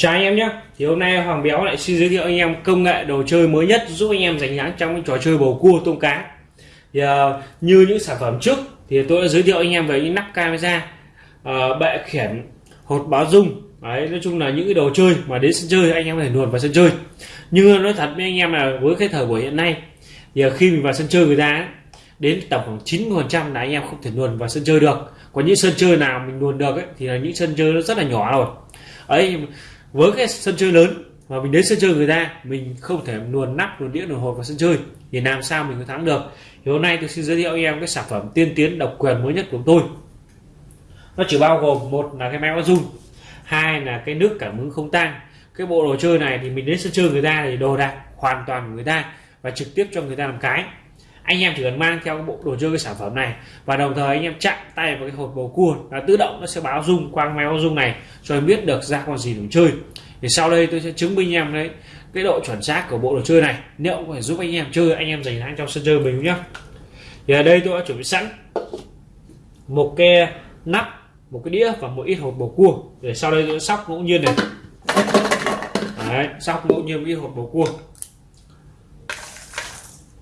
Chào anh em nhé thì hôm nay Hoàng Béo lại xin giới thiệu anh em công nghệ đồ chơi mới nhất giúp anh em giành thắng trong những trò chơi bầu cua tôm cá. Thì uh, như những sản phẩm trước thì tôi đã giới thiệu anh em về những nắp camera uh, bệ khiển hột báo dung. Đấy nói chung là những cái đồ chơi mà đến sân chơi anh em có thể luồn vào sân chơi. Nhưng nói thật với anh em là với cái thời buổi hiện nay thì khi mình vào sân chơi người ta đến tầm khoảng 90 phần trăm là anh em không thể luồn vào sân chơi được. Có những sân chơi nào mình luồn được ấy, thì là những sân chơi nó rất là nhỏ rồi. Ấy với cái sân chơi lớn. Mà mình đến sân chơi người ta, mình không thể luồn nắp, luồn đĩa, luồn hột vào sân chơi. Thì làm sao mình có thắng được? Thì hôm nay tôi xin giới thiệu em cái sản phẩm tiên tiến, độc quyền mới nhất của tôi. Nó chỉ bao gồm một là cái máy báo dung hai là cái nước cảm ứng không tang cái bộ đồ chơi này thì mình đến sân chơi người ta thì đồ đạc hoàn toàn của người ta và trực tiếp cho người ta làm cái anh em chỉ cần mang theo cái bộ đồ chơi cái sản phẩm này. Và đồng thời anh em chạm tay vào cái hộp bầu cua là tự động nó sẽ báo dung qua máy báo dung này cho em biết được ra con gì để chơi. Thì sau đây tôi sẽ chứng minh em đấy cái độ chuẩn xác của bộ đồ chơi này. Liệu có thể giúp anh em chơi anh em giành thắng trong sân chơi mình nhé thì ở đây tôi đã chuẩn bị sẵn một cái nắp một cái đĩa và một ít hộp bầu cua. Để sau đây tôi sóc ngẫu nhiên này. Đấy, sóc ngẫu nhiên một ít hộp bầu cua.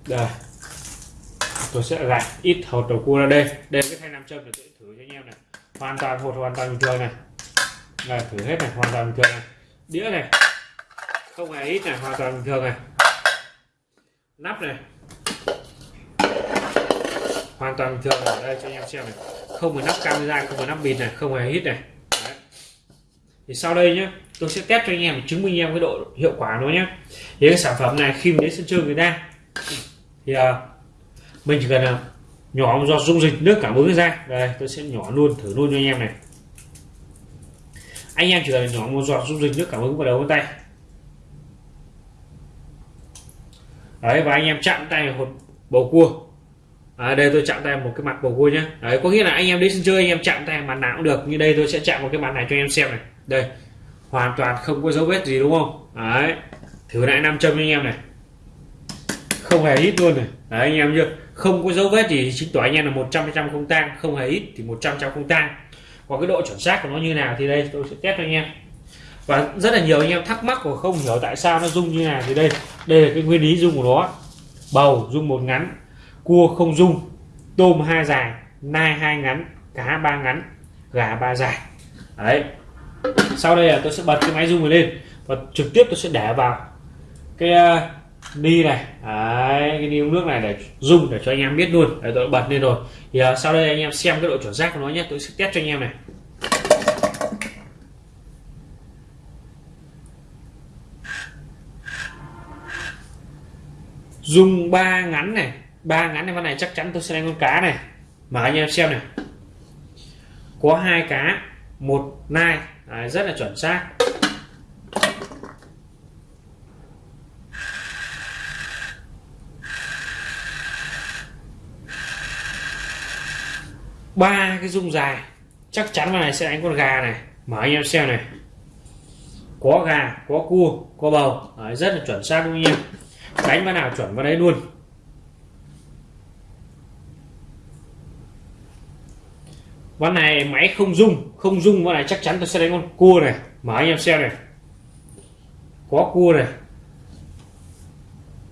Đây tôi sẽ gạt ít hột đầu cua ra đây. Đây cái thanh nam châm để tôi thử cho anh em này. Hoàn toàn hột hoàn toàn bình thường này. Này thử hết này hoàn toàn bình thường này. Đĩa này không hề ít này hoàn toàn bình thường này. Nắp này hoàn toàn bình thường này. Đây cho anh em xem này. Không phải nắp camera không phải nắp bịt này không hề hít này. Đấy. thì sau đây nhé tôi sẽ test cho anh em chứng minh em cái độ hiệu quả nó nhé thì cái sản phẩm này khi mình đến sân chơi người ta thì uh, mình chỉ cần là nhỏ một giọt dung dịch nước cảm ứng ra đây tôi sẽ nhỏ luôn thử luôn cho anh em này. Anh em chỉ cần nhỏ một giọt dung dịch nước cảm ứng vào đầu ngón tay. Đấy và anh em chạm tay một bầu cua. À, đây tôi chạm tay một cái mặt bầu cua nhé đấy có nghĩa là anh em đến sân chơi anh em chạm tay mặt nào cũng được. Như đây tôi sẽ chạm một cái mặt này cho anh em xem này. Đây hoàn toàn không có dấu vết gì đúng không? Đấy thử lại nam châm anh em này không hề ít luôn này. Đấy, anh em chưa không có dấu vết thì chính tỏ anh em là 100 trăm không tang. Không hề ít thì 100 trăm không tang. Còn cái độ chuẩn xác của nó như nào thì đây, tôi sẽ test cho anh em. Và rất là nhiều anh em thắc mắc và không hiểu tại sao nó rung như nào thì đây. Đây là cái nguyên lý rung của nó. Bầu, rung một ngắn. Cua không rung. Tôm hai dài. Nai hai ngắn. Cá ba ngắn. Gà ba dài. Đấy. Sau đây là tôi sẽ bật cái máy rung này lên. Và trực tiếp tôi sẽ để vào cái à, đi này. Đấy, cái đi uống nước này để dùng để cho anh em biết luôn. Để tôi bật lên rồi. Thì uh, sau đây anh em xem cái độ chuẩn xác của nó nhé. Tôi sẽ test cho anh em này. Dùng ba ngắn này. Ba ngắn này con này chắc chắn tôi sẽ đánh con cá này. Mà anh em xem này. Có hai cá một nai. Đấy, rất là chuẩn xác. Ba cái dung dài. Chắc chắn là này sẽ đánh con gà này. Mở anh em xem này. Có gà có cua có bầu. Đấy, rất là chuẩn xác luôn nha đánh vào nào chuẩn vào đấy luôn. Ván này máy không dung không dung ván này chắc chắn tôi sẽ đánh con cua này. Mở anh em xem này. Có cua này.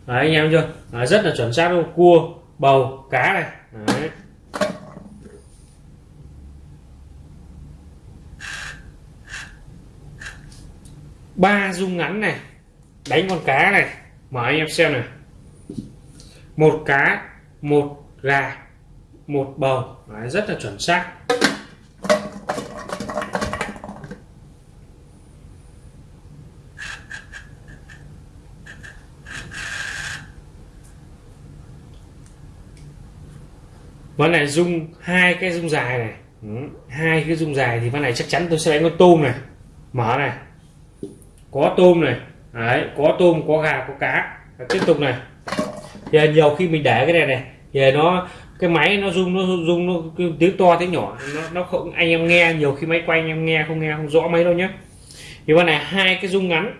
Đấy anh em chưa? Đấy, rất là chuẩn xác luôn. Cua bầu cá này. Đấy. Ba rung ngắn này đánh con cá này mở anh em xem này. Một cá một gà một bầu Đấy, rất là chuẩn xác. Ván này dung hai cái dung dài này. Ừ, hai cái dung dài thì ván này chắc chắn tôi sẽ đánh con tôm này. Mở này có tôm này. Đấy có tôm có gà có cá. Tiếp tục này. Thì nhiều khi mình để cái này này thì nó cái máy nó rung nó rung nó tiếng to tiếng nhỏ. Nó nó không anh em nghe nhiều khi máy quay anh em nghe không nghe không rõ mấy đâu nhé thì con này hai cái rung ngắn.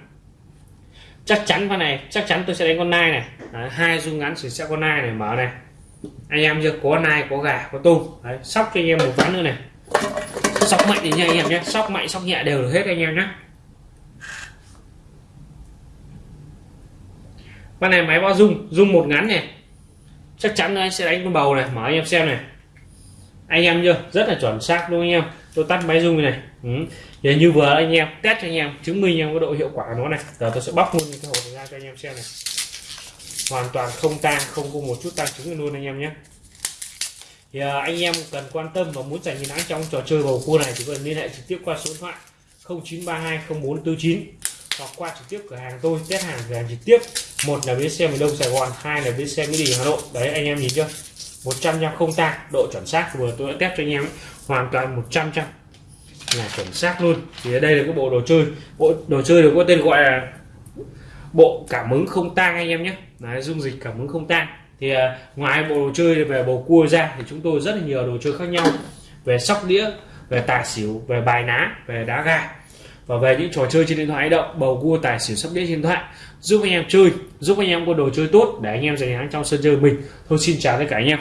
Chắc chắn con này chắc chắn tôi sẽ đánh con nai này. Đấy, hai rung ngắn thì sẽ con nai này mở này. Anh em chưa? Có nai có gà có tôm. Đấy, sóc cho anh em một ván nữa này. Sóc mạnh thì nha anh em nhé sóc mạnh sóc nhẹ đều được hết anh em nhé con này máy bao dung dung một ngắn này. Chắc chắn anh sẽ đánh con bầu này mở anh em xem này. Anh em chưa? Rất là chuẩn xác đúng không anh em. Tôi tắt máy dung này. Ừ. như vừa anh em test cho anh em chứng minh em có độ hiệu quả của nó này. Giờ tôi sẽ bóc luôn cái hộp ra cho anh em xem này. Hoàn toàn không tang không có một chút tăng trứng luôn anh em nhé. Thì à, anh em cần quan tâm và muốn giành chiến thắng trong trò chơi bầu cua này thì cần liên hệ trực tiếp qua số điện thoại 0932 0449 hoặc qua trực tiếp cửa hàng tôi test hàng cửa hàng trực tiếp. Một là bến xe miền đông sài gòn hai là bến xe mỹ đình hà nội. Đấy anh em nhìn chưa? 100 trăm không tang độ chuẩn xác. Vừa tôi đã test cho anh em ấy. hoàn toàn 100 trăm là chuẩn xác luôn. Thì ở đây là cái bộ đồ chơi. Bộ đồ chơi được có tên gọi là bộ cảm ứng không tang anh em nhé. Đấy, dung dịch cảm ứng không tang. Thì à, ngoài bộ đồ chơi về bầu cua ra thì chúng tôi rất là nhiều đồ chơi khác nhau. Về sóc đĩa về tài xỉu về bài ná về đá gà và về những trò chơi trên điện thoại di động bầu cua tài xỉu sắp đĩa trên điện thoại. Giúp anh em chơi, giúp anh em có đồ chơi tốt để anh em giành thắng trong sân chơi mình. Thôi xin chào tất cả anh em.